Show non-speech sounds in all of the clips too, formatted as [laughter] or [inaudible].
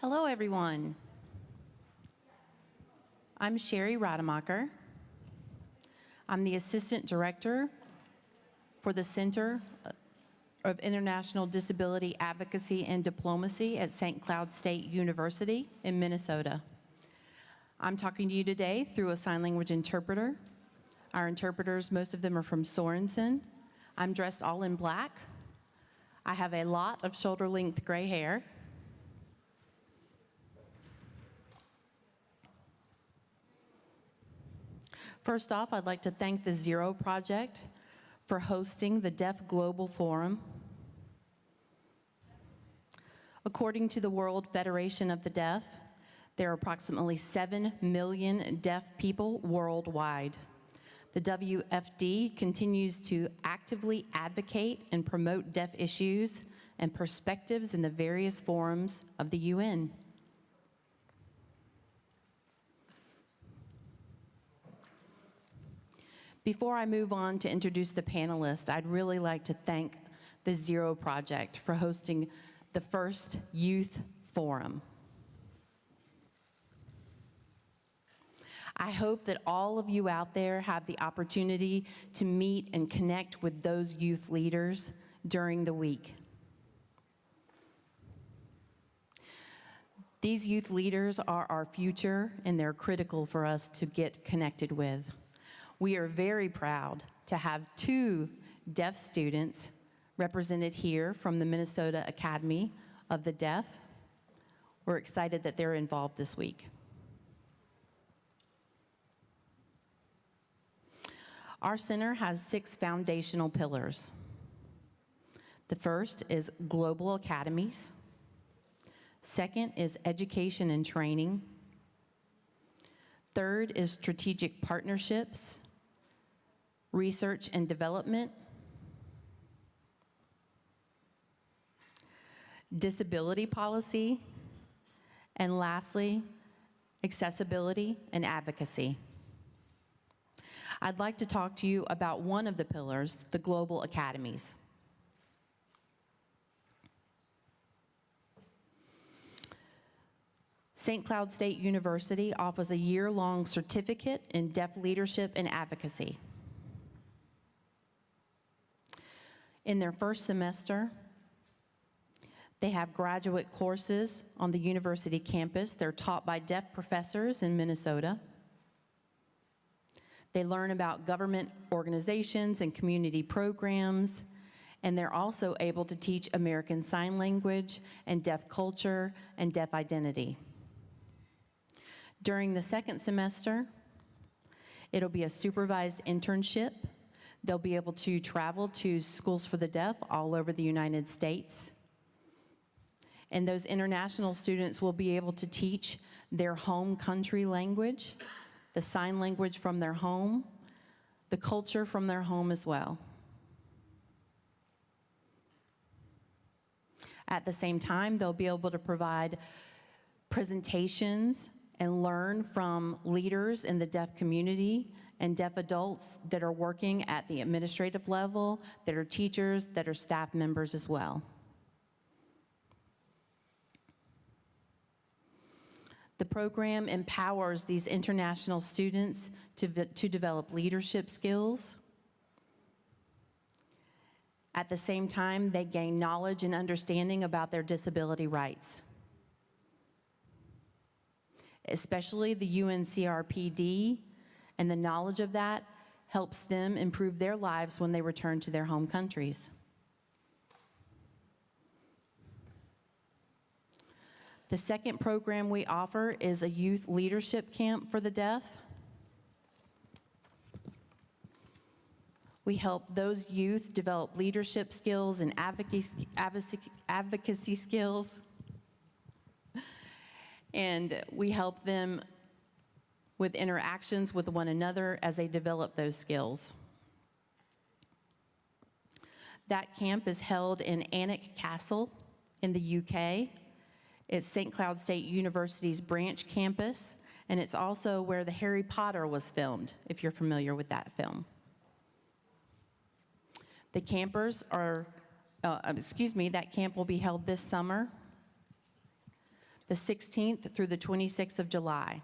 Hello, everyone. I'm Sherry Rademacher. I'm the Assistant Director for the Center of International Disability Advocacy and Diplomacy at St. Cloud State University in Minnesota. I'm talking to you today through a sign language interpreter. Our interpreters, most of them are from Sorenson. I'm dressed all in black. I have a lot of shoulder-length gray hair. First off, I'd like to thank the Zero Project for hosting the Deaf Global Forum. According to the World Federation of the Deaf, there are approximately 7 million deaf people worldwide. The WFD continues to actively advocate and promote deaf issues and perspectives in the various forums of the UN. Before I move on to introduce the panelists, I'd really like to thank the Zero Project for hosting the first youth forum. I hope that all of you out there have the opportunity to meet and connect with those youth leaders during the week. These youth leaders are our future and they're critical for us to get connected with. We are very proud to have two deaf students represented here from the Minnesota Academy of the Deaf. We're excited that they're involved this week. Our center has six foundational pillars. The first is global academies. Second is education and training. Third is strategic partnerships research and development, disability policy, and lastly, accessibility and advocacy. I'd like to talk to you about one of the pillars, the Global Academies. St. Cloud State University offers a year-long certificate in deaf leadership and advocacy. In their first semester. They have graduate courses on the university campus. They're taught by deaf professors in Minnesota. They learn about government organizations and community programs, and they're also able to teach American Sign Language and deaf culture and deaf identity. During the second semester, it'll be a supervised internship They'll be able to travel to schools for the deaf all over the United States. And those international students will be able to teach their home country language, the sign language from their home, the culture from their home as well. At the same time, they'll be able to provide presentations and learn from leaders in the deaf community and deaf adults that are working at the administrative level, that are teachers, that are staff members as well. The program empowers these international students to, to develop leadership skills. At the same time, they gain knowledge and understanding about their disability rights. Especially the UNCRPD and the knowledge of that helps them improve their lives when they return to their home countries. The second program we offer is a youth leadership camp for the deaf. We help those youth develop leadership skills and advocacy, advocacy skills. And we help them with interactions with one another as they develop those skills. That camp is held in Alnwick Castle in the UK. It's St. Cloud State University's branch campus, and it's also where the Harry Potter was filmed, if you're familiar with that film. The campers are, uh, excuse me, that camp will be held this summer the 16th through the 26th of July.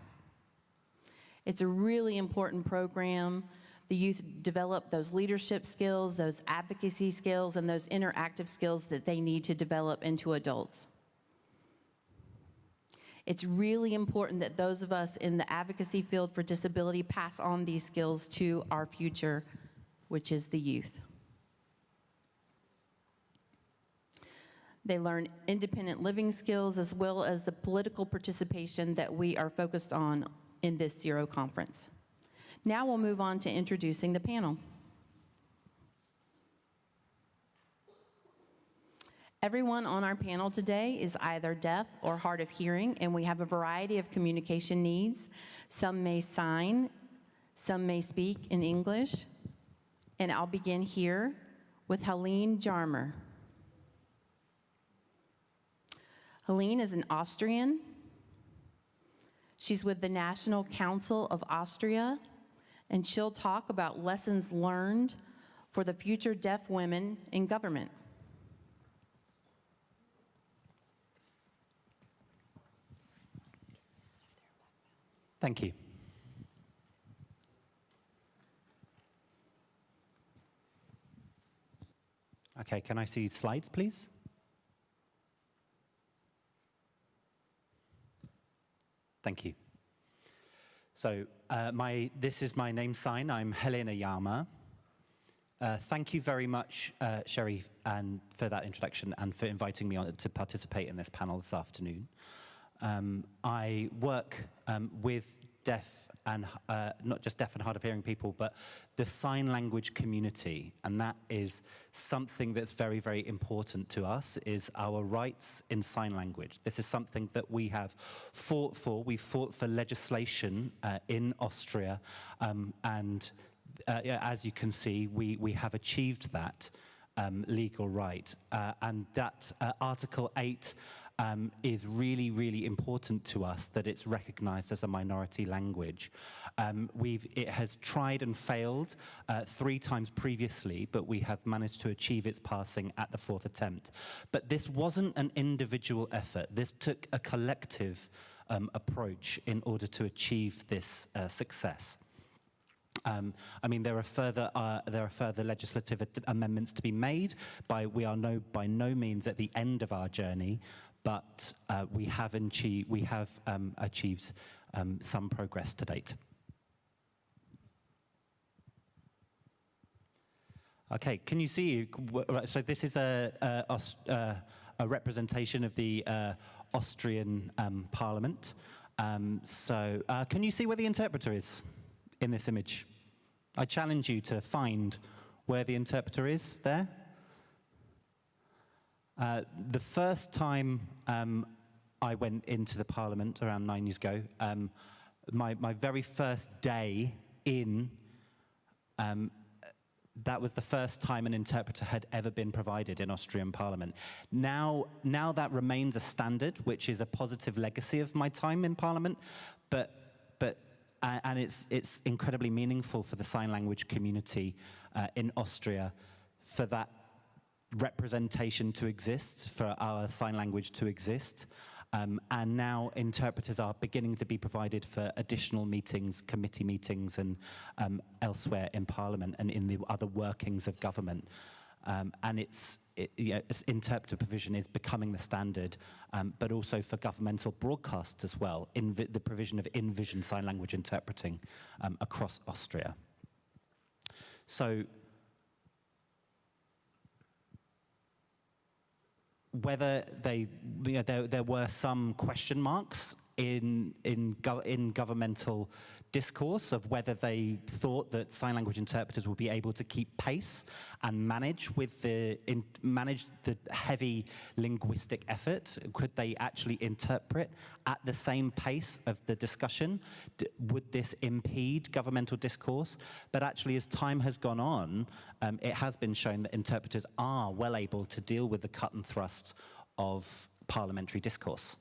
It's a really important program. The youth develop those leadership skills, those advocacy skills, and those interactive skills that they need to develop into adults. It's really important that those of us in the advocacy field for disability pass on these skills to our future, which is the youth. They learn independent living skills as well as the political participation that we are focused on in this Zero conference. Now we'll move on to introducing the panel. Everyone on our panel today is either deaf or hard of hearing, and we have a variety of communication needs. Some may sign, some may speak in English. And I'll begin here with Helene Jarmer. Helene is an Austrian. She's with the National Council of Austria, and she'll talk about lessons learned for the future deaf women in government. Thank you. Okay, can I see slides, please? Thank you. So uh, my, this is my name sign. I'm Helene Jarmer. Uh, thank you very much, uh, Sherry, and for that introduction and for inviting me on to participate in this panel this afternoon. Um, I work um, with deaf and uh, not just deaf and hard of hearing people, but the sign language community. And that is something that's very, very important to us, is our rights in sign language. This is something that we have fought for. We fought for legislation uh, in Austria. Um, and uh, as you can see, we, we have achieved that um, legal right. Uh, and that uh, Article 8 um, is really, really important to us that it's recognized as a minority language. Um, we've, it has tried and failed uh, three times previously, but we have managed to achieve its passing at the fourth attempt. But this wasn't an individual effort. This took a collective um, approach in order to achieve this uh, success. Um, I mean, there are further uh, there are further legislative amendments to be made. By we are no by no means at the end of our journey, but uh, we have, achieved, we have um, achieved um, some progress to date. Okay, can you see? So this is a, a, uh, a representation of the uh, Austrian um, Parliament. Um, so uh, can you see where the interpreter is in this image? I challenge you to find where the interpreter is there. Uh, the first time um, I went into the Parliament around nine years ago, um, my, my very first day in, um, that was the first time an interpreter had ever been provided in Austrian Parliament. Now, now that remains a standard, which is a positive legacy of my time in Parliament, but, but uh, and it's, it's incredibly meaningful for the sign language community uh, in Austria for that representation to exist, for our sign language to exist. Um, and now interpreters are beginning to be provided for additional meetings, committee meetings, and um, elsewhere in Parliament and in the other workings of government. Um, and it's, it, you know, interpreter provision is becoming the standard, um, but also for governmental broadcasts as well, in the provision of in-vision sign language interpreting um, across Austria. So whether they, you know, there, there were some question marks in, in, in governmental discourse of whether they thought that sign language interpreters would be able to keep pace and manage with the in, manage the heavy linguistic effort. Could they actually interpret at the same pace of the discussion? D would this impede governmental discourse? But actually, as time has gone on, um, it has been shown that interpreters are well able to deal with the cut and thrust of parliamentary discourse.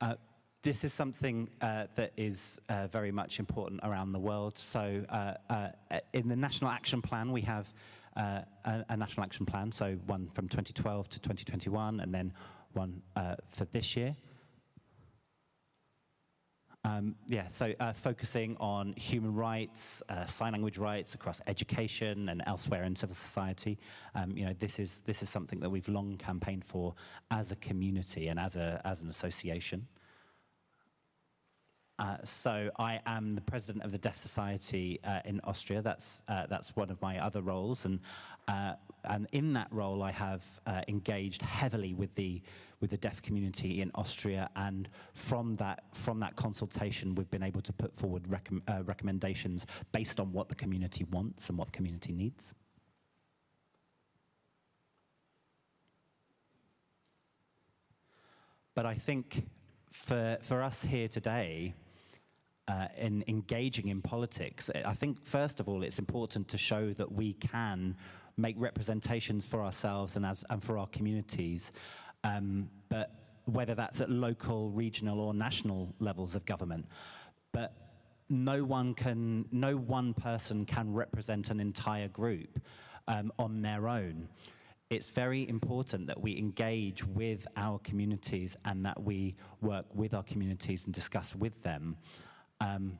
Uh, this is something uh, that is uh, very much important around the world. So uh, uh, in the National Action Plan, we have uh, a, a National Action Plan, so one from 2012 to 2021, and then one for this year. Um, yeah, so uh, focusing on human rights, uh, sign language rights across education and elsewhere in civil society. Um, you know, this is this is something that we've long campaigned for as a community and as a as an association. Uh, so I am the president of the Deaf Society uh, in Austria. That's uh, that's one of my other roles, and uh, and in that role I have engaged heavily with the with the deaf community in Austria, and from that from that consultation we've been able to put forward recom uh, recommendations based on what the community wants and what the community needs. But I think for for us here today uh, in engaging in politics, I think first of all it's important to show that we can make representations for ourselves and, as, and for our communities, um, but whether that's at local, regional or national levels of government. But no one can, no one person can represent an entire group um, on their own. It's very important that we engage with our communities and that we work with our communities and discuss with them um,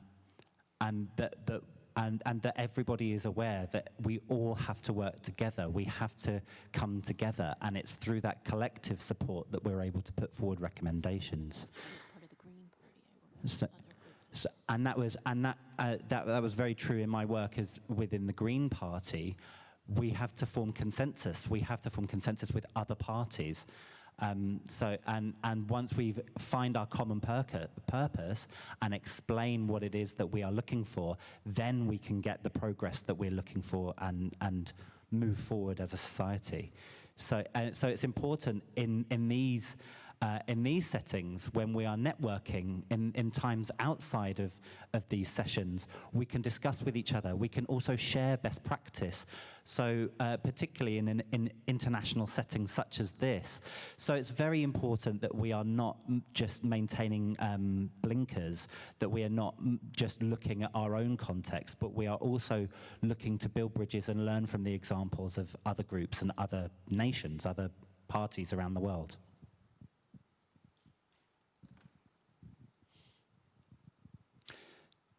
and that, that and, and that everybody is aware that we all have to work together. We have to come together, and it's through that collective support that we're able to put forward recommendations. So- So, and that was and that, uh, that that was very true in my work as within the Green Party. We have to form consensus. We have to form consensus with other parties. Um, so and and once we find our common purpose and explain what it is that we are looking for, then we can get the progress that we're looking for and and move forward as a society. So uh, so it's important in in these uh, in these settings, when we are networking in, in times outside of, of these sessions, we can discuss with each other. We can also share best practice. So uh, particularly in an in international settings such as this. So it's very important that we are not just maintaining um, blinkers, that we are not just looking at our own context, but we are also looking to build bridges and learn from the examples of other groups and other nations, other parties around the world.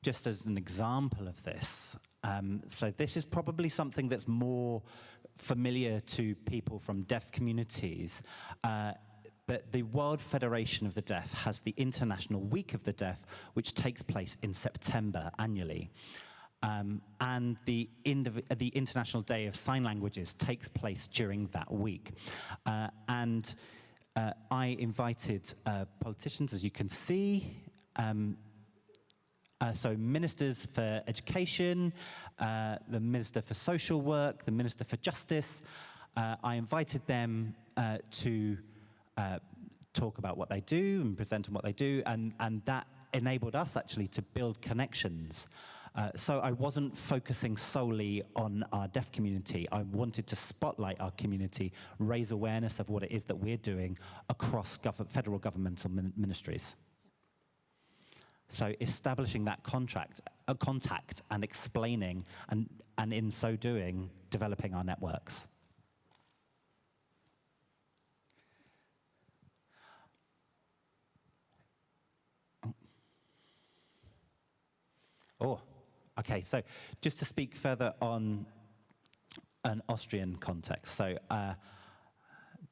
Just as an example of this, um, so this is probably something that's more familiar to people from deaf communities. Uh, but the World Federation of the Deaf has the International Week of the Deaf, which takes place in September annually. Um, and the, the International Day of Sign Languages takes place during that week. Uh, and uh, I invited uh, politicians, as you can see, um, uh, so ministers for education, uh, the minister for social work, the minister for justice. Uh, I invited them uh, to uh, talk about what they do and present on what they do, and, and that enabled us actually to build connections. Uh, so I wasn't focusing solely on our deaf community. I wanted to spotlight our community, raise awareness of what it is that we're doing across gov- federal governmental min- ministries. So establishing that contract, a contact and explaining and, and in so doing, developing our networks. Oh, okay. So just to speak further on an Austrian context. So uh,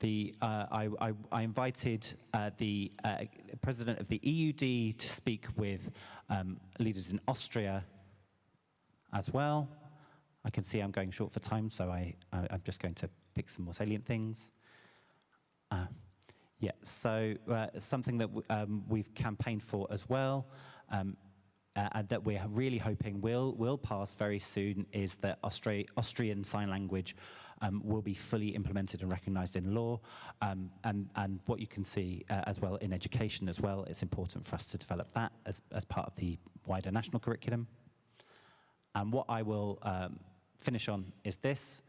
the, uh, I, I, I invited uh, the uh, president of the EUD to speak with um, leaders in Austria as well. I can see I'm going short for time, so I, I'm just going to pick some more salient things. Uh, yeah, so uh, something that um, we've campaigned for as well, um, uh, and that we're really hoping will will pass very soon, is that Austra- Austrian Sign Language um, will be fully implemented and recognised in law, um, and and what you can see uh, as well in education as well. It's important for us to develop that as as part of the wider national curriculum. And what I will um, finish on is this.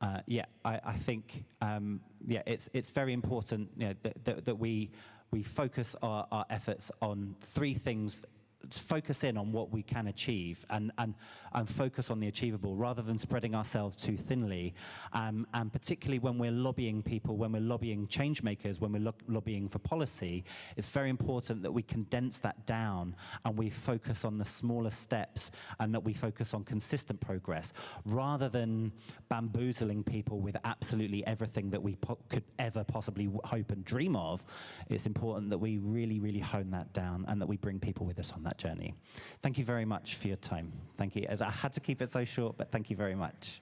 Uh, yeah, I, I think um, yeah, it's it's very important you know, that, that, that we we focus our, our efforts on three things. Focus in on what we can achieve and, and, and focus on the achievable rather than spreading ourselves too thinly. Um, and particularly when we're lobbying people, when we're lobbying change makers, when we're lo- lobbying for policy, it's very important that we condense that down and we focus on the smaller steps and that we focus on consistent progress rather than bamboozling people with absolutely everything that we could ever possibly hope and dream of. It's important that we really, really hone that down and that we bring people with us on that journey. Thank you very much for your time. Thank you. As I had to keep it so short, but thank you very much.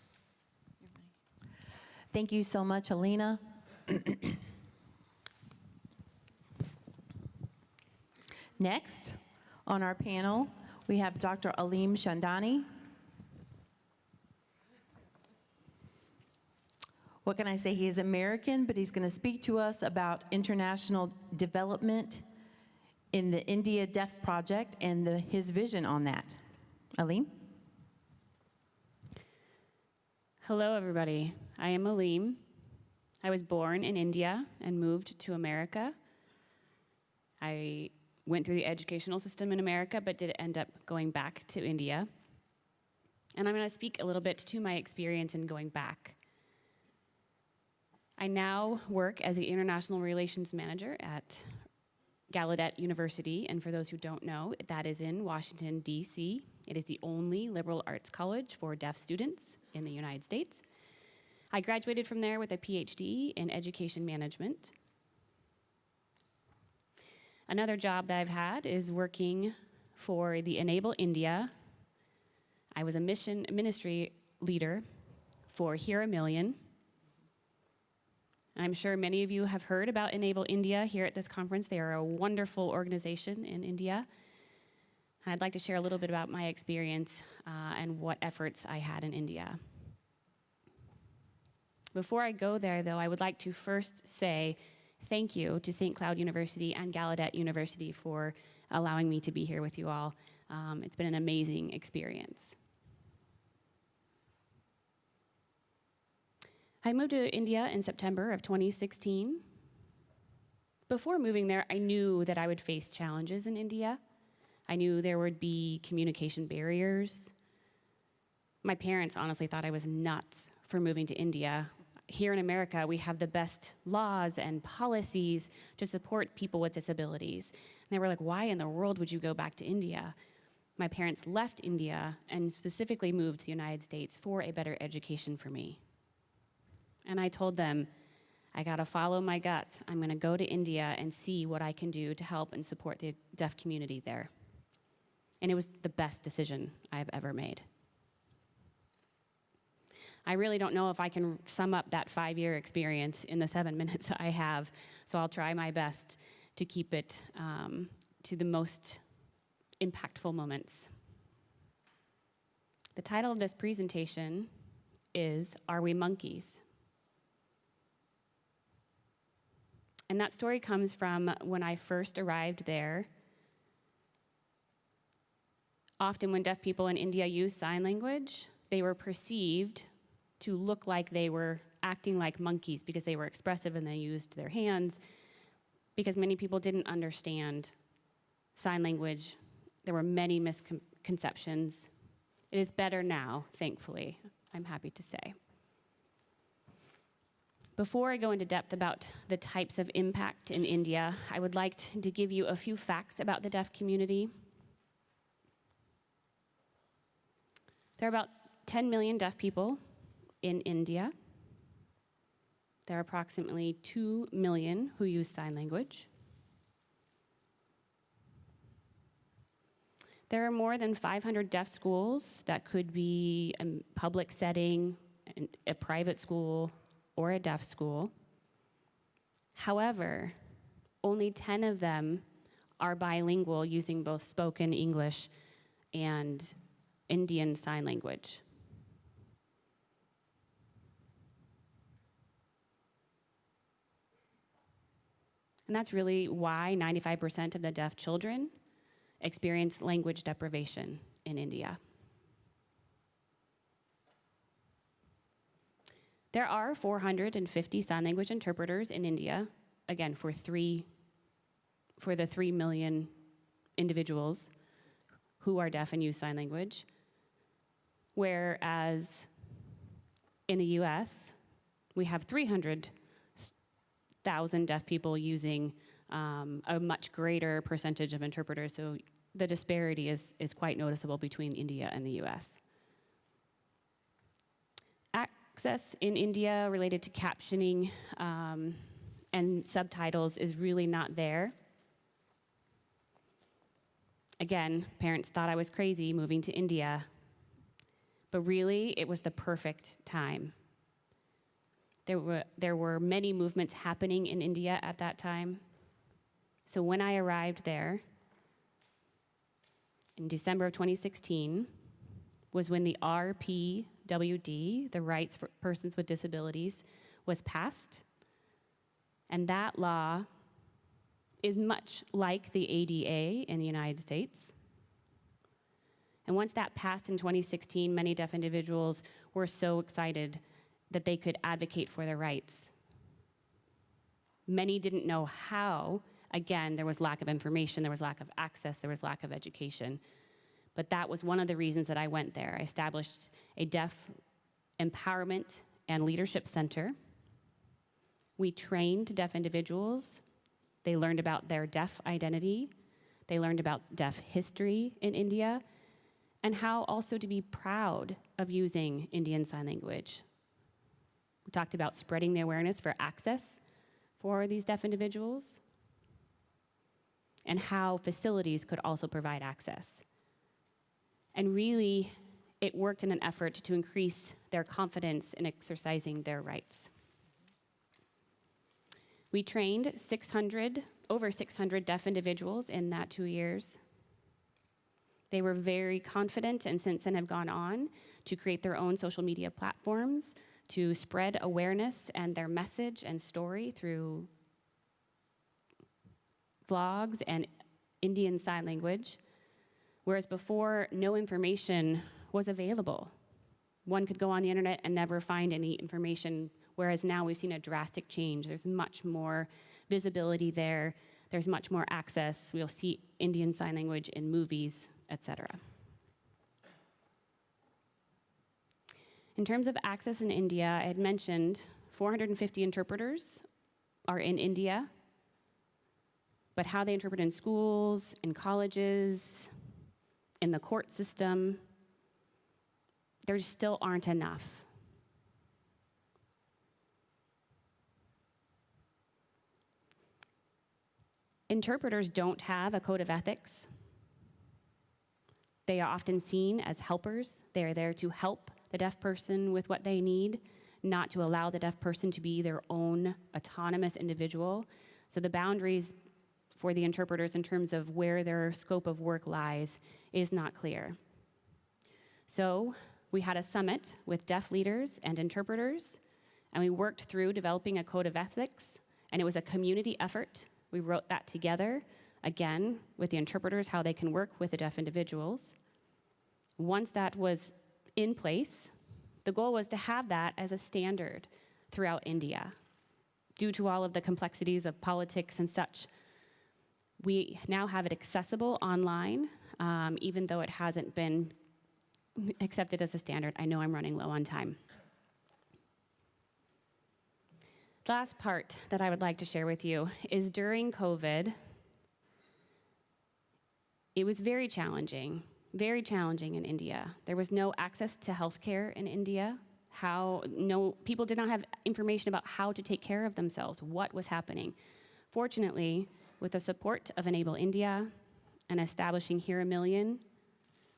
Thank you so much, Alina. [clears throat] Next, on our panel, we have Dr. Aleem Chandani. What can I say? He is American, but he's going to speak to us about international development in the India Deaf Project and the, his vision on that. Aleem? Hello, everybody. I am Aleem. I was born in India and moved to America. I went through the educational system in America, but did end up going back to India. And I'm going to speak a little bit to my experience in going back. I now work as the International Relations Manager at Gallaudet University, and for those who don't know, that is in Washington, D.C. It is the only liberal arts college for deaf students in the United States. I graduated from there with a PhD in education management. Another job that I've had is working for the Enable India. I was a mission ministry leader for Hear a Million. I'm sure many of you have heard about Enable India here at this conference. They are a wonderful organization in India. I'd like to share a little bit about my experience uh, and what efforts I had in India. Before I go there, though, I would like to first say thank you to St. Cloud University and Gallaudet University for allowing me to be here with you all. Um, it's been an amazing experience. I moved to India in September of 2016. Before moving there, I knew that I would face challenges in India. I knew there would be communication barriers. My parents honestly thought I was nuts for moving to India. Here in America, we have the best laws and policies to support people with disabilities. And they were like, why in the world would you go back to India? My parents left India and specifically moved to the United States for a better education for me. And I told them, I gotta follow my gut. I'm gonna go to India and see what I can do to help and support the deaf community there. And it was the best decision I've ever made. I really don't know if I can sum up that five year experience in the seven [laughs] minutes I have, so I'll try my best to keep it um, to the most impactful moments. The title of this presentation is Are We Monkeys? And that story comes from when I first arrived there. Often, when deaf people in India use sign language, they were perceived to look like they were acting like monkeys because they were expressive and they used their hands. Because many people didn't understand sign language, there were many misconceptions. It is better now, thankfully, I'm happy to say. Before I go into depth about the types of impact in India, I would like to give you a few facts about the deaf community. There are about 10 million deaf people in India. There are approximately 2 million who use sign language. There are more than 500 deaf schools that could be a public setting, a private school, or a deaf school. However, only 10 of them are bilingual using both spoken English and Indian Sign Language. And that's really why 95% of the deaf children experience language deprivation in India. There are 450 sign language interpreters in India, again, for three, for the 3 million individuals who are deaf and use sign language. Whereas in the US, we have 300,000 deaf people using um, a much greater percentage of interpreters. So the disparity is, is quite noticeable between India and the US. Access in India related to captioning um, and subtitles is really not there. Again, parents thought I was crazy moving to India, but really it was the perfect time. There were, there were many movements happening in India at that time. So when I arrived there in December of 2016 was when the RPWD, the Rights for Persons with Disabilities, was passed. And that law is much like the ADA in the United States. And once that passed in 2016, many deaf individuals were so excited that they could advocate for their rights. Many didn't know how. Again, there was lack of information, there was lack of access, there was lack of education. But that was one of the reasons that I went there. I established a deaf empowerment and leadership center. We trained deaf individuals. They learned about their deaf identity. They learned about deaf history in India and how also to be proud of using Indian Sign Language. We talked about spreading the awareness for access for these deaf individuals and how facilities could also provide access. And really, it worked in an effort to increase their confidence in exercising their rights. We trained 600, over 600 deaf individuals in that two years. They were very confident and since then have gone on to create their own social media platforms to spread awareness and their message and story through vlogs and Indian Sign Language, whereas before, no information was available. One could go on the internet and never find any information, whereas now we've seen a drastic change. There's much more visibility there. There's much more access. We'll see Indian Sign Language in movies, etc. In terms of access in India, I had mentioned 450 interpreters are in India, but how they interpret in schools, in colleges, in the court system, there still aren't enough. Interpreters don't have a code of ethics. They are often seen as helpers. They are there to help the deaf person with what they need, not to allow the deaf person to be their own autonomous individual. So the boundaries for the interpreters in terms of where their scope of work lies is not clear. So we had a summit with deaf leaders and interpreters, and we worked through developing a code of ethics, and it was a community effort. We wrote that together, again, with the interpreters, how they can work with the deaf individuals. Once that was in place, the goal was to have that as a standard throughout India. Due to all of the complexities of politics and such, we now have it accessible online, um, even though it hasn't been accepted as a standard. I know I'm running low on time. The last part that I would like to share with you is during COVID, it was very challenging, very challenging in India. There was no access to healthcare in India. How no people did not have information about how to take care of themselves, what was happening. Fortunately, with the support of Enable India and establishing Here a Million,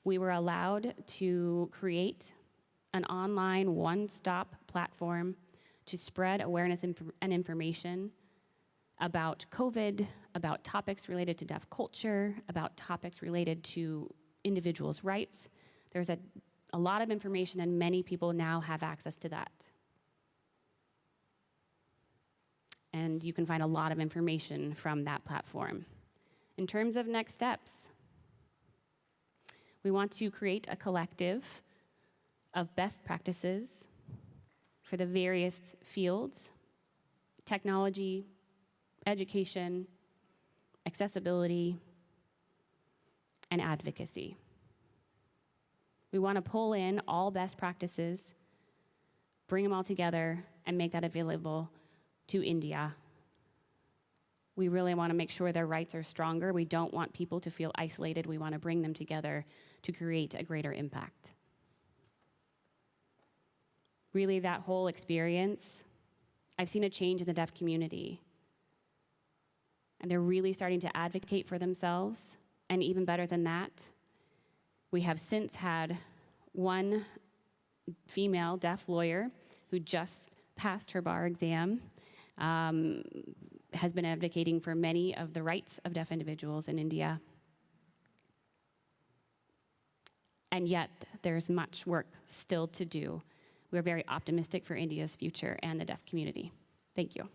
we were allowed to create an online one-stop platform to spread awareness inf and information about COVID, about topics related to deaf culture, about topics related to individuals' rights. There's a, a lot of information and many people now have access to that. And you can find a lot of information from that platform. In terms of next steps, we want to create a collective of best practices for the various fields technology, education, accessibility, and advocacy. We want to pull in all best practices, bring them all together, and make that available to India. We really want to make sure their rights are stronger. We don't want people to feel isolated. We want to bring them together to create a greater impact. Really, that whole experience, I've seen a change in the deaf community. And they're really starting to advocate for themselves. And even better than that, we have since had one female deaf lawyer who just passed her bar exam, um, has been advocating for many of the rights of deaf individuals in India. And yet, there's much work still to do. We're very optimistic for India's future and the deaf community. Thank you.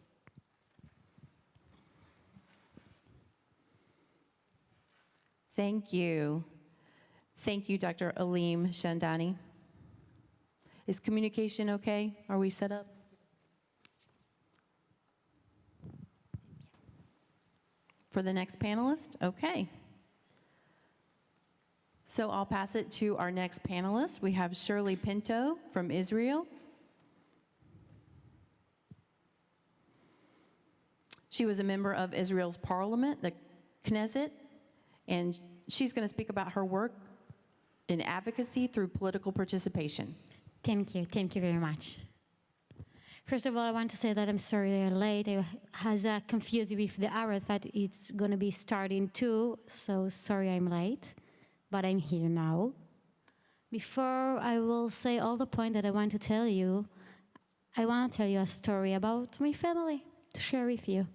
Thank you. Thank you, Dr. Aleem Chandani. Is communication okay? Are we set up? For the next panelist? Okay. So I'll pass it to our next panelist. We have Shirly Pinto from Israel. She was a member of Israel's parliament, the Knesset, and she's going to speak about her work in advocacy through political participation. Thank you. Thank you very much. First of all, I want to say that I'm sorry they're late. I was uh, confused with the hour. Thought it's going to be starting too, so sorry I'm late, but I'm here now. Before I will say all the point that I want to tell you, I want to tell you a story about my family to share with you.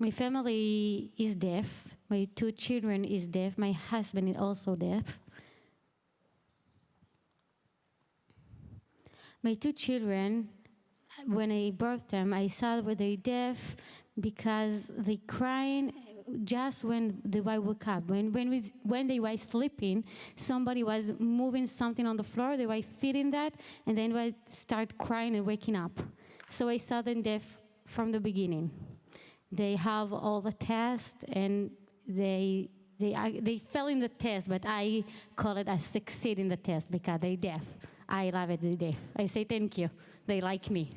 My family is deaf. My two children is deaf. My husband is also deaf. My two children, when I birthed them, I saw that they deaf because they crying just when they woke up. When, when, we, when they were sleeping, somebody was moving something on the floor, they were feeling that, and then they start crying and waking up. So I saw them deaf from the beginning. They have all the tests and they they, they fell in the test, but I call it a succeed in the test because they're deaf. I love it, they're deaf. I say thank you. They like me.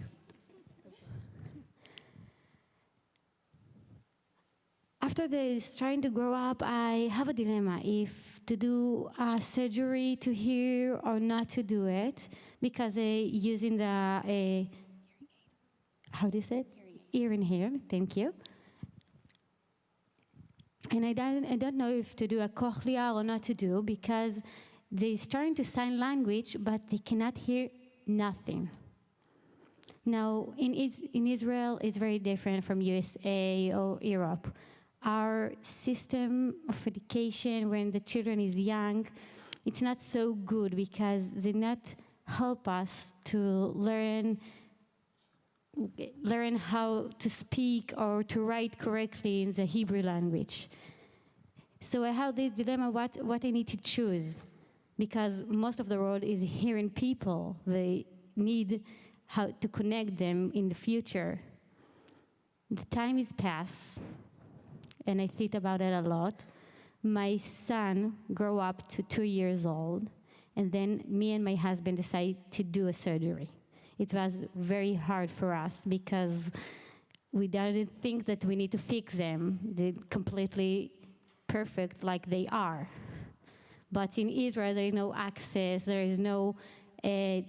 After they trying to grow up, I have a dilemma if to do a surgery to hear or not to do it because they using the uh, how do you say it? Earring here. Thank you. And I don't, I don't know if to do a cochlea or not to do because they're starting to sign language, but they cannot hear nothing. Now, in, is, in Israel, it's very different from USA or Europe. Our system of education when the children is young, it's not so good because they not help us to learn learn how to speak or to write correctly in the Hebrew language. So I have this dilemma, what, what I need to choose because most of the world is hearing people. They need how to connect them in the future. The time is past, and I think about it a lot. My son grew up to two years old, and then me and my husband decided to do a surgery. It was very hard for us because we didn't think that we need to fix them. They're completely perfect like they are. But in Israel, there is no access, there is no uh,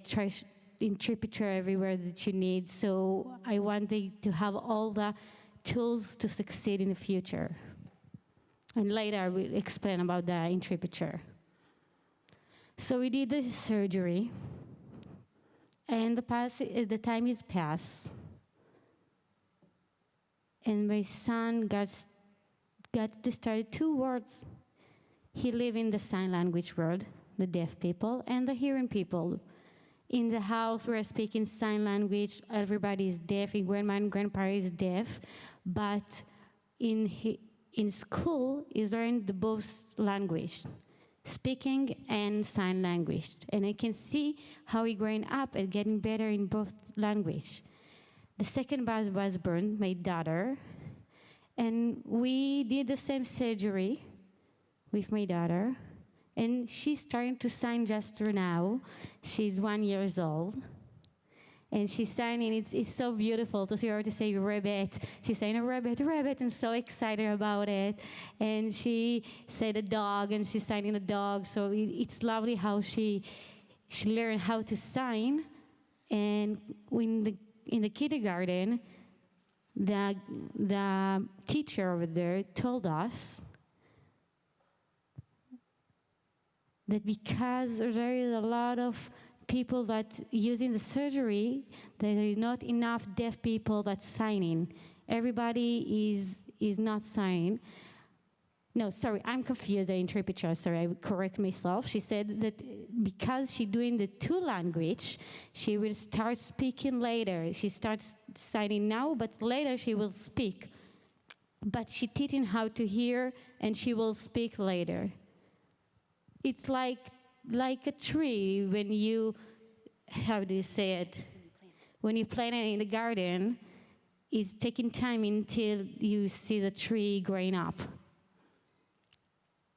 interpreter everywhere that you need. So I wanted to have all the tools to succeed in the future. And later I will explain about the interpreter. So we did the surgery, and the, the time is past. And my son got, got to start two words. He live in the sign language world, the deaf people and the hearing people. In the house, we're speaking sign language. Everybody is deaf. Grandma and grandpa is deaf. But in, in school, is learned both language. speaking and sign language. And I can see how he growing up and getting better in both language. The second was, was Bern, my daughter, and we did the same surgery with my daughter, and she's starting to sign just now. She's one years old. And she's signing, it's, it's so beautiful to see her to say rabbit. She's saying a rabbit, rabbit, and so excited about it. And she said a dog, and she's signing a dog. So it, it's lovely how she, she learned how to sign. And in the, in the kindergarten, the, the teacher over there told us that because there is a lot of people that using the surgery, there is not enough deaf people that signing. Everybody is is not signing. No, sorry, I'm confused. The interpreter, sorry, I correct myself. She said that because she doing the two language, she will start speaking later. She starts signing now, but later she will speak. But she teaching how to hear, and she will speak later. It's like like a tree when you, how do you say it? When you plant it in the garden, it's taking time until you see the tree growing up.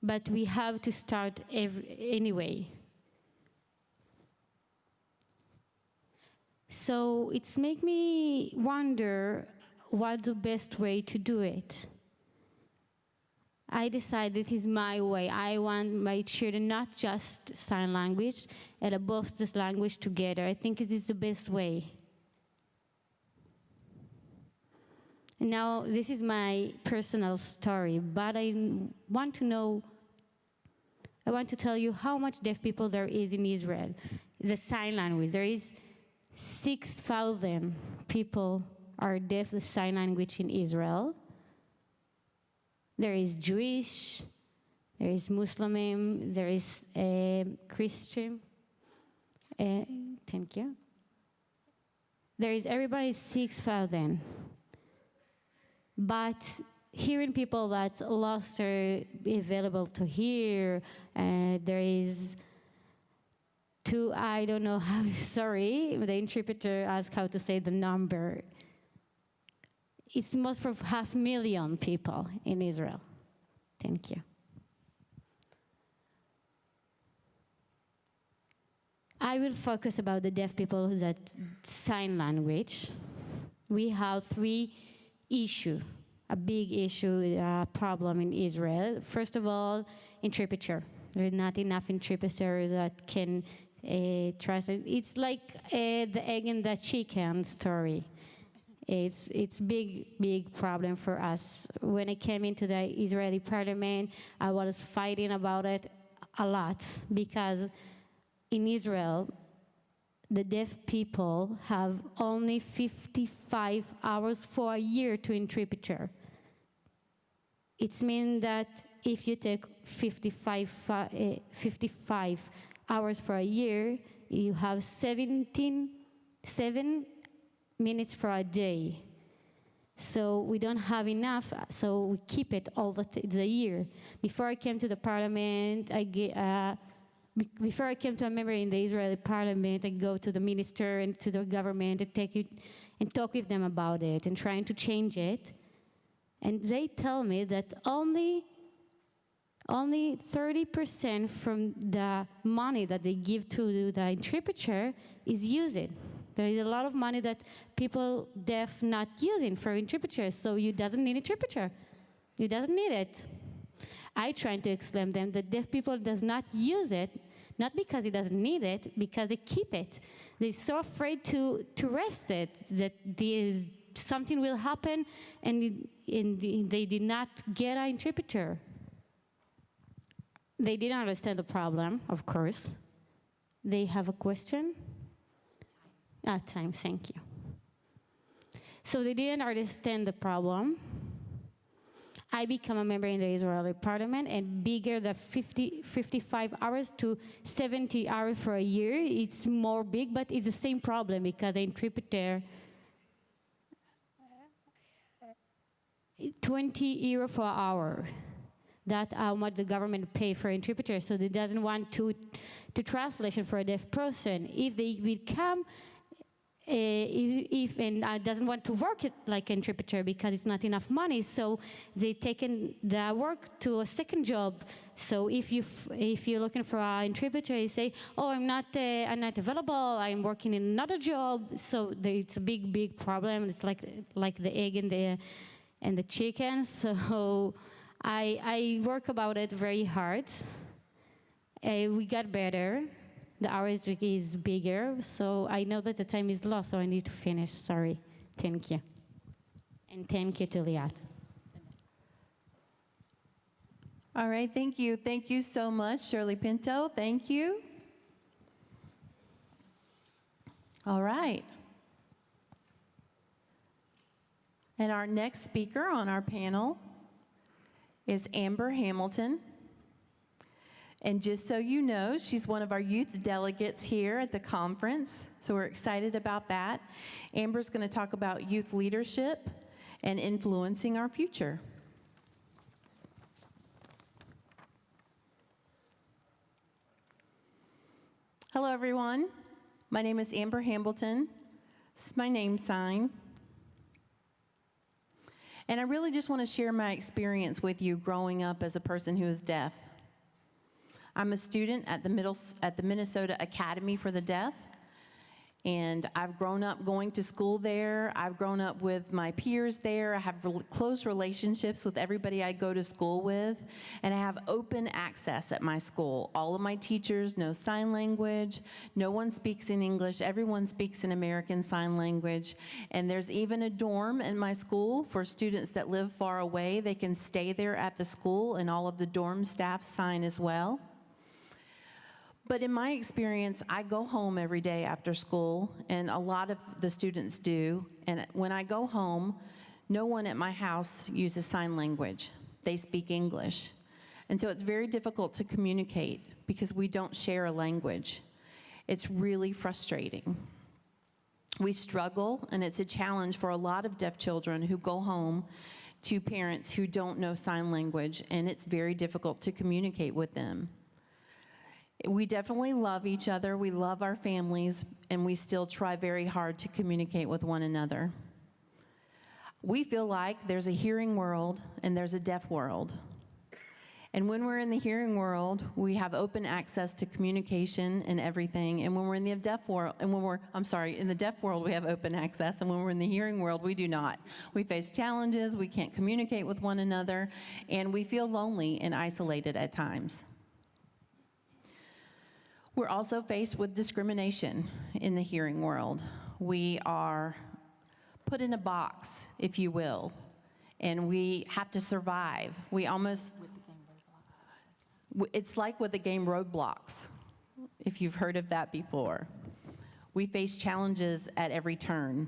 But we have to start every, anyway. So it's make me wonder what the best way to do it. I decided this is my way. I want my children not just sign language and both this language together. I think it is the best way. Now this is my personal story, but I want to know, I want to tell you how much deaf people there is in Israel. The sign language, there is 6,000 people are deaf the sign language in Israel. There is Jewish, there is Muslim, there is uh, Christian. Uh, thank you. There is everybody six thousand. But hearing people that lost are available to hear, uh, there is two, I don't know how, [laughs] sorry, the interpreter asked how to say the number it's most for half million people in Israel. Thank you. I will focus about the deaf people that sign language. We have three issue, a big issue, a problem in Israel. First of all, interpreter. There's not enough interpreters that can uh, translate. It's like uh, the egg and the chicken story. It's it's big big problem for us. When I came into the Israeli parliament, I was fighting about it a lot because in Israel, the deaf people have only 55 hours for a year to interpreter. It means that if you take 55, uh, 55 hours for a year, you have 17, seven minutes for a day. So we don't have enough, so we keep it all the, the year. Before I came to the parliament, I get, uh, before I came to a member in the Israeli parliament, I go to the minister and to the government and take it and talk with them about it and trying to change it. And they tell me that only only 30% from the money that they give to the interpreter is used. There is a lot of money that people deaf not using for interpreters, so you doesn't need interpreter. You doesn't need it. I trying to explain them that deaf people does not use it, not because he doesn't need it, because they keep it. They're so afraid to, to rest it that something will happen and, and they did not get an interpreter. They didn't understand the problem, of course. They have a question. Ah, time, thank you. So they didn't understand the problem. I become a member in the Israeli parliament and bigger than 50, 55 hours to 70 hours for a year. It's more big, but it's the same problem because the interpreter 20 euro for hour. that how much the government pay for interpreters, so they doesn't want to to translation for a deaf person. If they become uh, if, if and uh, doesn't want to work like interpreter because it's not enough money, so they taken the work to a second job. So if you if you're looking for an interpreter, you say, "Oh, I'm not uh, I'm not available. I'm working in another job." So it's a big big problem. It's like like the egg and the and the chicken. [laughs] So I I work about it very hard. Uh, we got better. The hours is bigger, so I know that the time is lost, so I need to finish. Sorry. Thank you. And thank you to Liat. All right, thank you. Thank you so much, Shirly Pinto. Thank you. All right. And our next speaker on our panel is Amber Hamilton. And just so you know, she's one of our youth delegates here at the conference, so we're excited about that. Amber's going to talk about youth leadership and influencing our future. Hello, everyone. My name is Amber Hambleton. This is my name sign. And I really just want to share my experience with you growing up as a person who is deaf. I'm a student at the, middle, at the Minnesota Academy for the Deaf, and I've grown up going to school there. I've grown up with my peers there. I have rel- close relationships with everybody I go to school with, and I have open access at my school. All of my teachers know sign language. No one speaks in English. Everyone speaks in American Sign Language. And there's even a dorm in my school for students that live far away. They can stay there at the school, and all of the dorm staff sign as well. But in my experience, I go home every day after school, and a lot of the students do. And when I go home, no one at my house uses sign language. They speak English. And so it's very difficult to communicate because we don't share a language. It's really frustrating. We struggle, and it's a challenge for a lot of deaf children who go home to parents who don't know sign language, and it's very difficult to communicate with them. We definitely love each other, we love our families, and we still try very hard to communicate with one another. We feel like there's a hearing world and there's a deaf world. And when we're in the hearing world, we have open access to communication and everything. And when we're in the deaf world, and when we're, I'm sorry, in the deaf world, we have open access. And when we're in the hearing world, we do not. We face challenges, we can't communicate with one another, and we feel lonely and isolated at times. We're also faced with discrimination in the hearing world. We are put in a box, if you will, and we have to survive. We almost, it's like with the game Roblox, if you've heard of that before. We face challenges at every turn.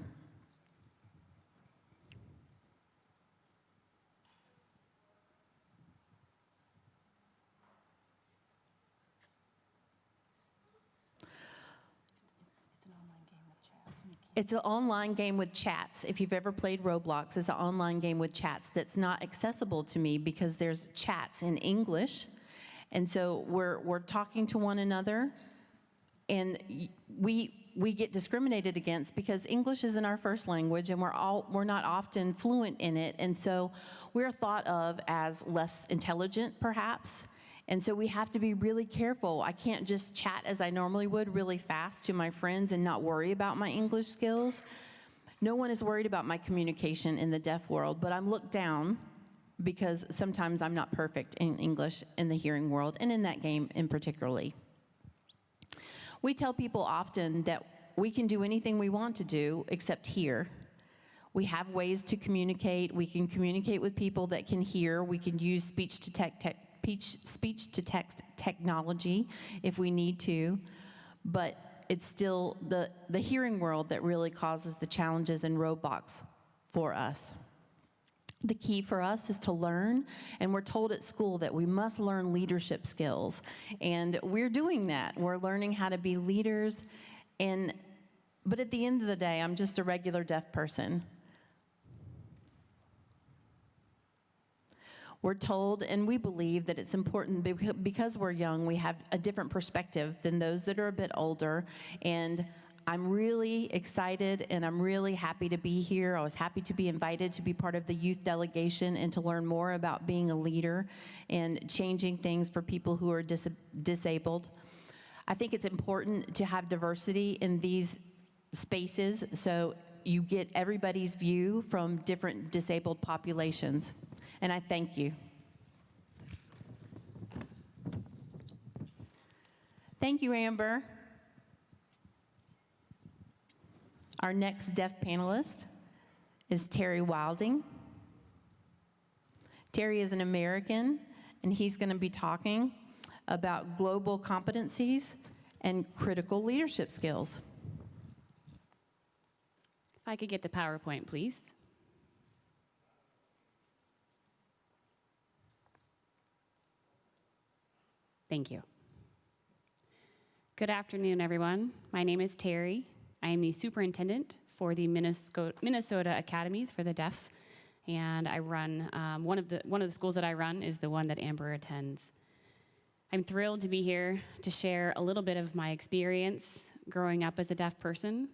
It's an online game with chats, and you can't. It's an online game with chats. If you've ever played Roblox, it's an online game with chats that's not accessible to me because there's chats in English. And so we're, we're talking to one another, and we, we get discriminated against because English isn't our first language, and we're, all, we're not often fluent in it. And so we're thought of as less intelligent, perhaps. And so we have to be really careful. I can't just chat as I normally would really fast to my friends and not worry about my English skills. No one is worried about my communication in the deaf world, but I'm looked down because sometimes I'm not perfect in English in the hearing world and in that game in particularly. We tell people often that we can do anything we want to do except hear. We have ways to communicate. We can communicate with people that can hear. We can use speech to tech, tech speech, speech to text technology if we need to. But it's still the, the hearing world that really causes the challenges and roadblocks for us. The key for us is to learn, and we're told at school that we must learn leadership skills. And we're doing that. We're learning how to be leaders. And, but at the end of the day, I'm just a regular deaf person. We're told and we believe that it's important because we're young, we have a different perspective than those that are a bit older. And I'm really excited and I'm really happy to be here. I was happy to be invited to be part of the youth delegation and to learn more about being a leader and changing things for people who are dis- disabled. I think it's important to have diversity in these spaces so you get everybody's view from different disabled populations. And I thank you. Thank you, Amber. Our next deaf panelist is Terry Wilding. Terry is an American, and he's going to be talking about global competencies and critical leadership skills. If I could get the PowerPoint, please. Thank you. Good afternoon, everyone. My name is Terry. I am the superintendent for the Minnesota, Academies for the Deaf, and I run um, one of the one of the schools that I run is the one that Amber attends. I'm thrilled to be here to share a little bit of my experience growing up as a deaf person.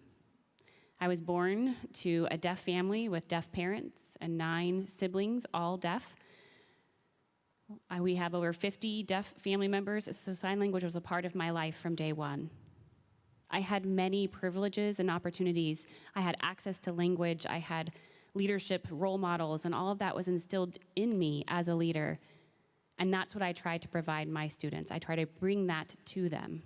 I was born to a deaf family with deaf parents and nine siblings, all deaf. Uh, We have over 50 deaf family members, so sign language was a part of my life from day one. I had many privileges and opportunities. I had access to language, I had leadership role models, and all of that was instilled in me as a leader. And that's what I try to provide my students. I try to bring that to them.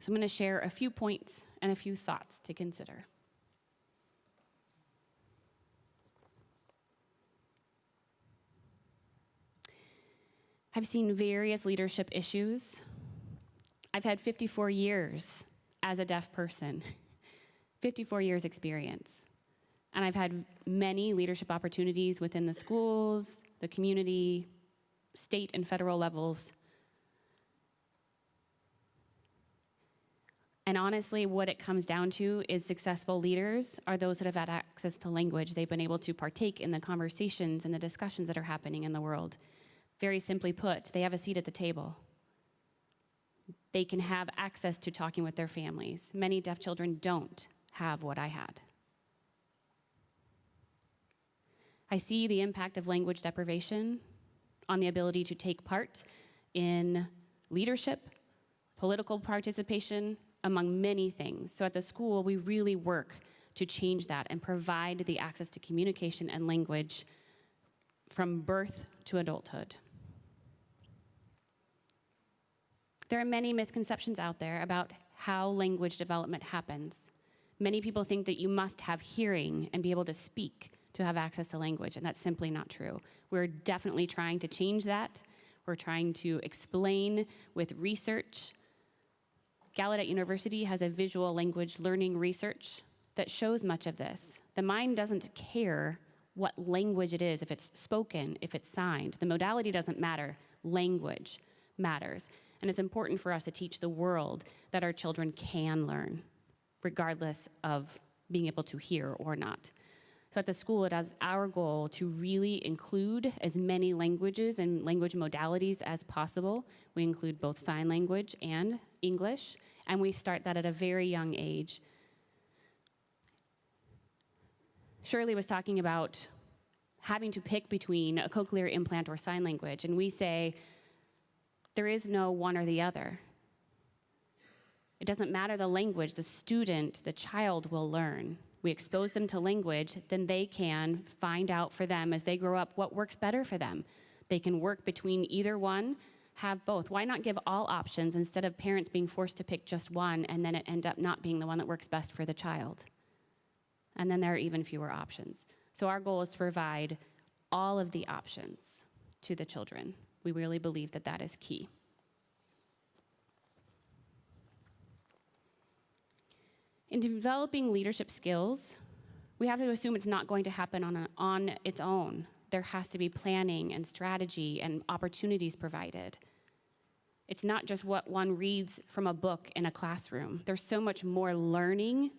So I'm going to share a few points and a few thoughts to consider. I've seen various leadership issues. I've had 54 years as a deaf person, [laughs] 54 years experience. And I've had many leadership opportunities within the schools, the community, state and federal levels. And honestly, what it comes down to is successful leaders are those that have had access to language. They've been able to partake in the conversations and the discussions that are happening in the world. Very simply put, they have a seat at the table. They can have access to talking with their families. Many deaf children don't have what I had. I see the impact of language deprivation on the ability to take part in leadership, political participation, among many things. So at the school, we really work to change that and provide the access to communication and language from birth to adulthood. There are many misconceptions out there about how language development happens. Many people think that you must have hearing and be able to speak to have access to language, and that's simply not true. We're definitely trying to change that. We're trying to explain with research. Gallaudet University has a visual language learning research that shows much of this. The mind doesn't care what language it is, if it's spoken, if it's signed. The modality doesn't matter, language matters. And it's important for us to teach the world that our children can learn, regardless of being able to hear or not. So at the school, it is our goal to really include as many languages and language modalities as possible. We include both sign language and English, and we start that at a very young age. Shirly was talking about having to pick between a cochlear implant or sign language, and we say there is no one or the other. It doesn't matter the language, the student, the child will learn. We expose them to language, then they can find out for them as they grow up what works better for them. They can work between either one, have both. Why not give all options instead of parents being forced to pick just one and then it end up not being the one that works best for the child? And then there are even fewer options. So our goal is to provide all of the options to the children. We really believe that that is key. In developing leadership skills, we have to assume it's not going to happen on, a, on its own. There has to be planning and strategy and opportunities provided. It's not just what one reads from a book in a classroom. There's so much more learning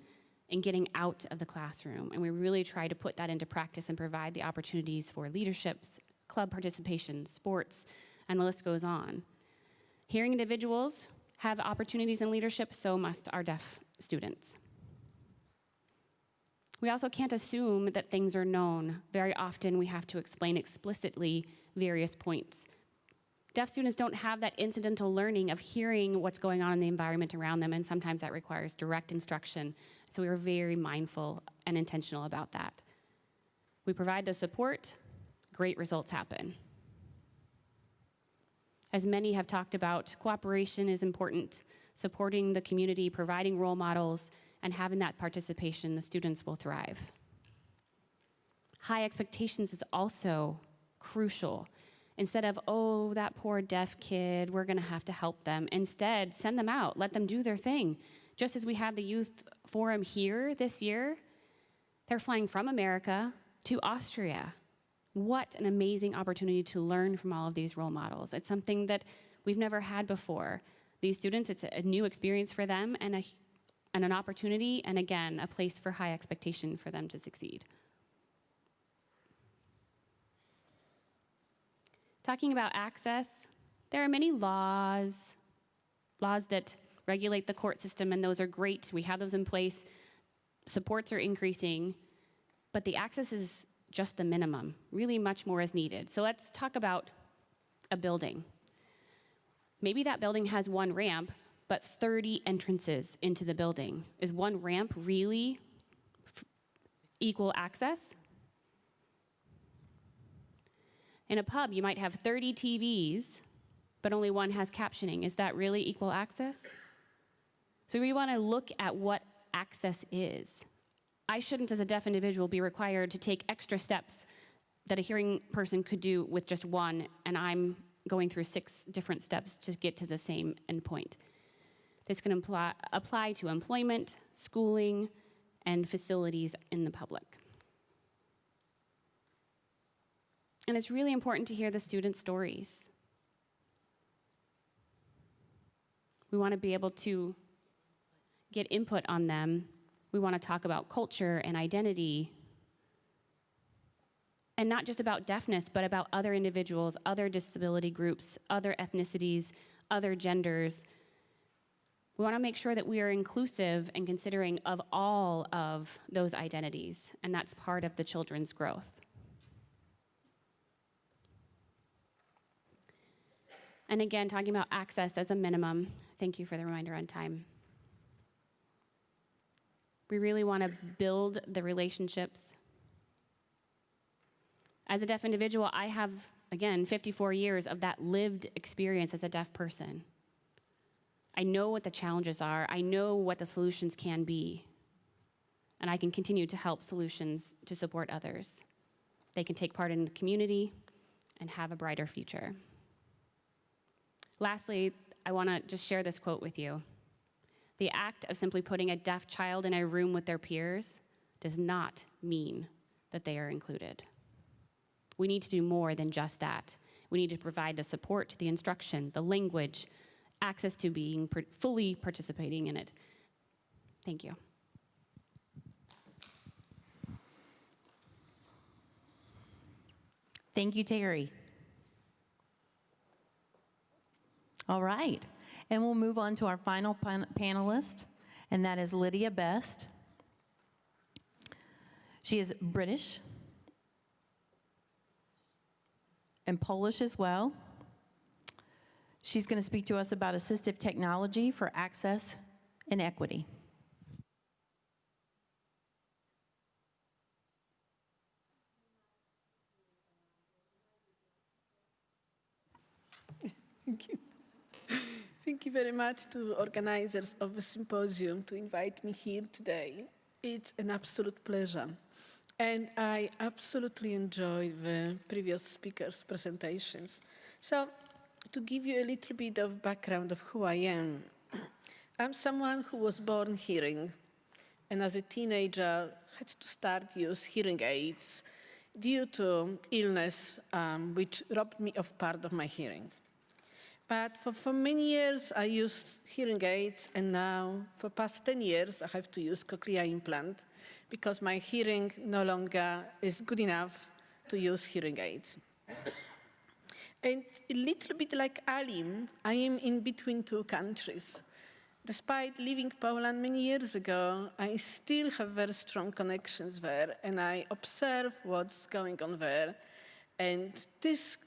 and getting out of the classroom. And we really try to put that into practice and provide the opportunities for leaderships, club participation, sports, and the list goes on. Hearing individuals have opportunities in leadership, so must our deaf students. We also can't assume that things are known. Very often, we have to explain explicitly various points. Deaf students don't have that incidental learning of hearing what's going on in the environment around them, and sometimes that requires direct instruction. So we are very mindful and intentional about that. We provide the support, great results happen. As many have talked about, cooperation is important. Supporting the community, providing role models, and having that participation, the students will thrive. High expectations is also crucial. Instead of, oh, that poor deaf kid, we're gonna have to help them. Instead, send them out, let them do their thing. Just as we have the youth forum here this year, they're flying from America to Austria. What an amazing opportunity to learn from all of these role models. It's something that we've never had before. These students, it's a new experience for them and, a, and an opportunity, and again, a place for high expectation for them to succeed. Talking about access, there are many laws, laws that regulate the court system, and those are great. We have those in place. Supports are increasing, but the access is just the minimum. Really, much more is needed. So let's talk about a building. Maybe that building has one ramp, but 30 entrances into the building. Is one ramp really equal access? In a pub, you might have 30 TVs, but only one has captioning. Is that really equal access? So we want to look at what access is. I shouldn't, as a deaf individual, be required to take extra steps that a hearing person could do with just one, and I'm going through six different steps to get to the same endpoint. This can apply, apply to employment, schooling, and facilities in the public. And it's really important to hear the students' stories. We want to be able to get input on them. We want to talk about culture and identity. And not just about deafness, but about other individuals, other disability groups, other ethnicities, other genders. We want to make sure that we are inclusive and considering of all of those identities, and that's part of the children's growth. And again, talking about access as a minimum. Thank you for the reminder on time. We really want to build the relationships. As a deaf individual, I have, again, 54 years of that lived experience as a deaf person. I know what the challenges are, I know what the solutions can be, and I can continue to help solutions to support others. They can take part in the community and have a brighter future. Lastly, I want to just share this quote with you. The act of simply putting a deaf child in a room with their peers does not mean that they are included. We need to do more than just that. We need to provide the support, the instruction, the language, access to being fully participating in it. Thank you. Thank you, Terry. All right, and we'll move on to our final pan- panelist, and that is Lydia Best. She is British and Polish as well. She's going to speak to us about assistive technology for access and equity. [laughs] Thank you. Thank you very much to organizers of the symposium to invite me here today. It's an absolute pleasure. And I absolutely enjoy the previous speakers' presentations. So to give you a little bit of background of who I am, [clears throat] I'm someone who was born hearing, and as a teenager had to start use hearing aids due to illness um, which robbed me of part of my hearing. But for, for many years, I used hearing aids, and now, for past 10 years, I have to use cochlear implant because my hearing no longer is good enough to use hearing aids. And a little bit like Aleem, I am in between two countries. Despite leaving Poland many years ago, I still have very strong connections there, and I observe what's going on there. And this,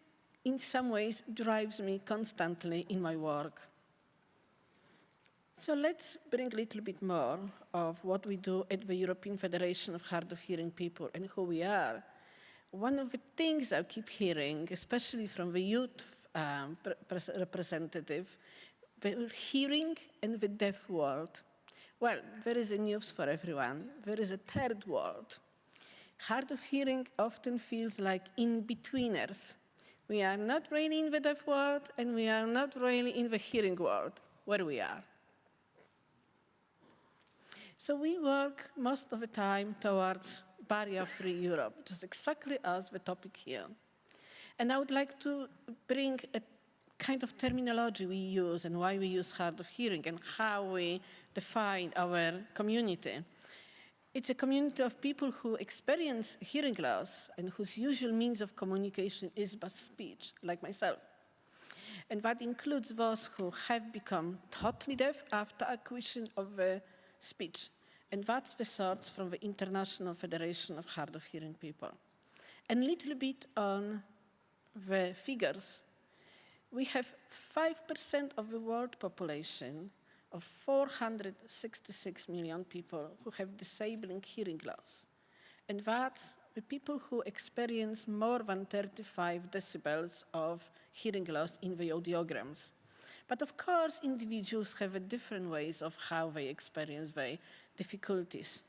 in some ways, drives me constantly in my work. So let's bring a little bit more of what we do at the European Federation of Hard of Hearing People and who we are. One of the things I keep hearing, especially from the youth um, representative, the hearing and the deaf world. Well, there is a news for everyone. There is a third world. Hard of hearing often feels like in-betweeners. We are not really in the deaf world, and we are not really in the hearing world, where we are. So we work most of the time towards barrier-free Europe, just exactly as the topic here. And I would like to bring a kind of terminology we use and why we use hard of hearing and how we define our community. It's a community of people who experience hearing loss and whose usual means of communication is by speech, like myself. And that includes those who have become totally deaf after acquisition of the speech. And that's the source from the International Federation of Hard of Hearing People. And a little bit on the figures. We have 5% of the world population of 466 million people who have disabling hearing loss. And that's the people who experience more than 35 decibels of hearing loss in the audiograms. But of course, individuals have a different ways of how they experience their difficulties.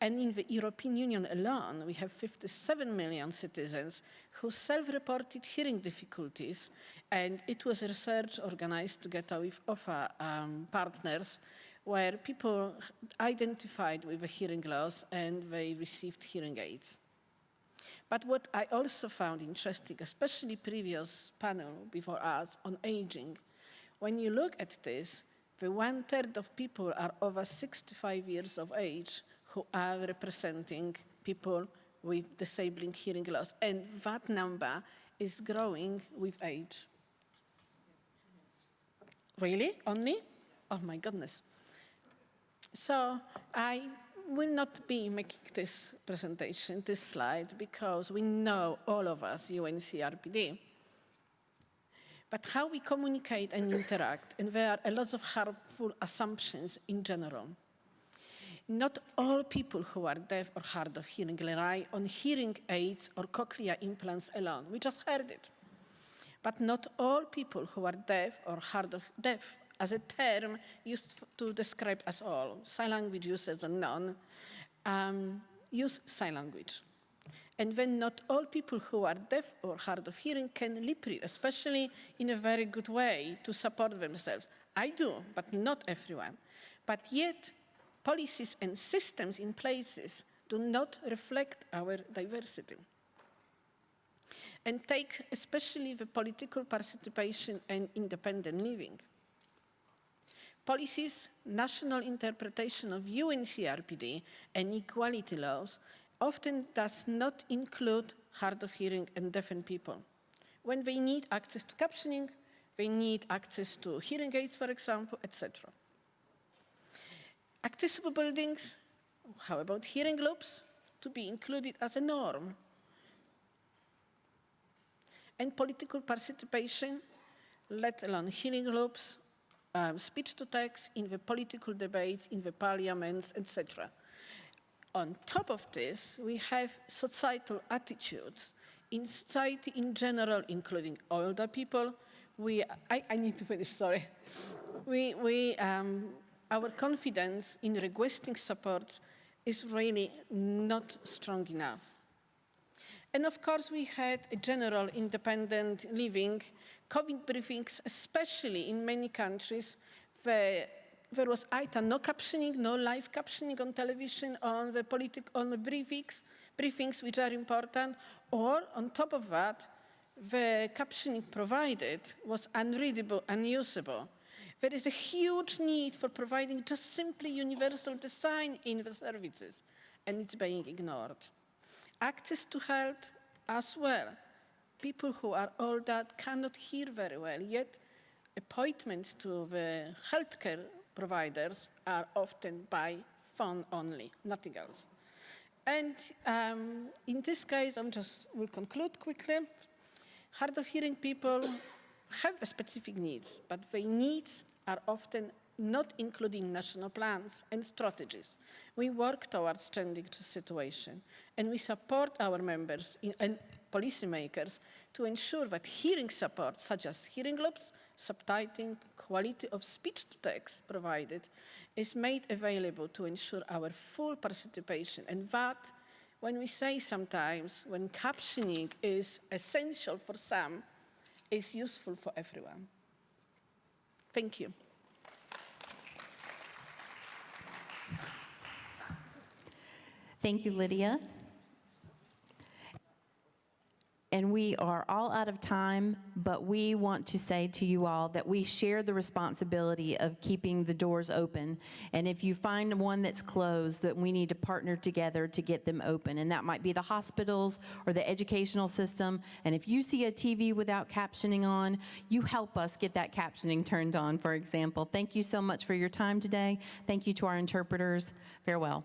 And in the European Union alone, we have 57 million citizens who self-reported hearing difficulties, and it was a research organized together with OFA um, partners, where people identified with a hearing loss and they received hearing aids. But what I also found interesting, especially previous panel before us on aging, when you look at this, the one third of people are over 65 years of age who are representing people with disabling hearing loss. And that number is growing with age. Really? Only? Oh my goodness. So I will not be making this presentation, this slide, because we know all of us, UNCRPD, but how we communicate and interact, and there are a lot of harmful assumptions in general. Not all people who are deaf or hard of hearing rely on hearing aids or cochlear implants alone. We just heard it. But not all people who are deaf or hard of deaf as a term used to describe us all, sign language users and none, um, use sign language. And then not all people who are deaf or hard of hearing can lip read, especially in a very good way to support themselves. I do, but not everyone. But yet, policies and systems in places do not reflect our diversity. And take especially the political participation and independent living. Policies, national interpretation of UNCRPD and equality laws often does not include hard of hearing and deafened people. When they need access to captioning, they need access to hearing aids, for example, etc. Accessible buildings, how about hearing loops, to be included as a norm. And political participation, let alone hearing loops, um, speech to text in the political debates, in the parliaments, etc. On top of this, we have societal attitudes in society in general, including older people. We, I, I need to finish, sorry. We, we, um, our confidence in requesting support is really not strong enough. And of course, we had a general independent living, COVID briefings, especially in many countries, where there was either no captioning, no live captioning on television on the, politic, on the briefings, briefings which are important, or on top of that, the captioning provided was unreadable, unusable. There is a huge need for providing just simply universal design in the services, and it's being ignored. Access to health as well. people who are older cannot hear very well, yet appointments to the healthcare providers are often by phone only, nothing else. And um, in this case, I'm just will conclude quickly. Hard of hearing people have specific needs, but their needs are often not included in national plans and strategies. We work towards changing the situation, and we support our members in, and policymakers to ensure that hearing support, such as hearing loops, subtitling, quality of speech to text provided, is made available to ensure our full participation. And that, when we say sometimes, when captioning is essential for some, is useful for everyone. Thank you. Thank you, Lydia. And we are all out of time, but we want to say to you all that we share the responsibility of keeping the doors open. And if you find one that's closed, that we need to partner together to get them open. And that might be the hospitals or the educational system. And if you see a TV without captioning on, you help us get that captioning turned on, for example. Thank you so much for your time today. Thank you to our interpreters. Farewell.